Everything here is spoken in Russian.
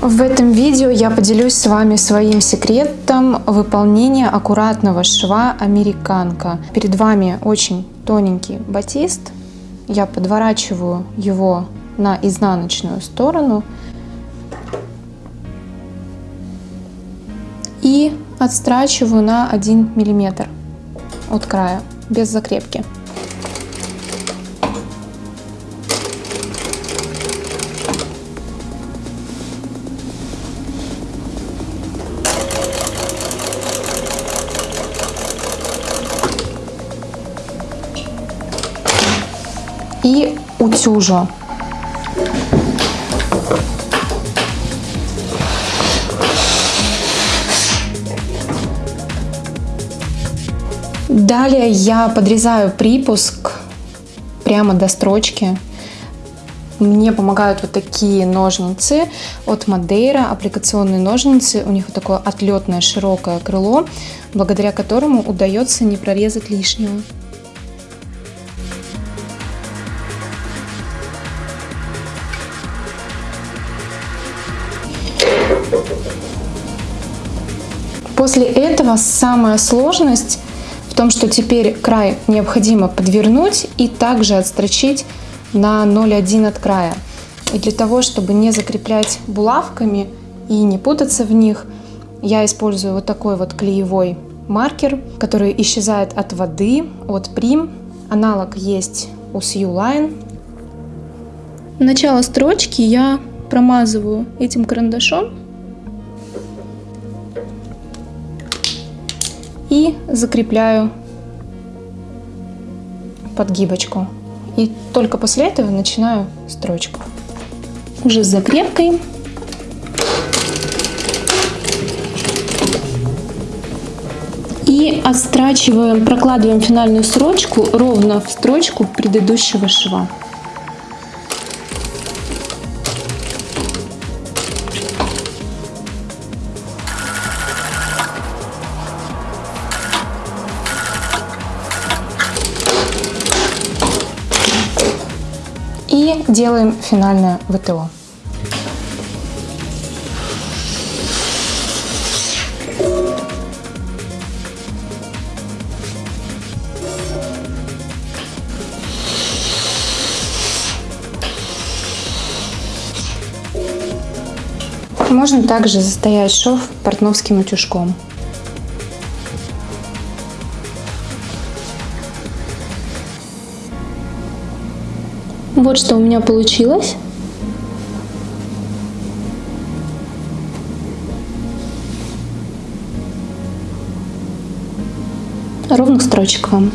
В этом видео я поделюсь с вами своим секретом выполнения аккуратного шва американка. Перед вами очень тоненький батист. Я подворачиваю его на изнаночную сторону и отстрачиваю на 1 миллиметр от края без закрепки. И утюжу. Далее я подрезаю припуск прямо до строчки. Мне помогают вот такие ножницы от Мадейра, аппликационные ножницы. У них вот такое отлетное широкое крыло, благодаря которому удается не прорезать лишнего. После этого самая сложность в том, что теперь край необходимо подвернуть и также отстрочить на 0,1 от края. И для того, чтобы не закреплять булавками и не путаться в них, я использую вот такой вот клеевой маркер, который исчезает от воды, от прим. Аналог есть у Line. Начало строчки я промазываю этим карандашом и закрепляю подгибочку. И только после этого начинаю строчку. Уже с закрепкой. И отстрачиваем, прокладываем финальную строчку ровно в строчку предыдущего шва. Делаем финальное ВТО. Можно также застоять шов портновским утюжком. Вот что у меня получилось. Ровных строчек вам.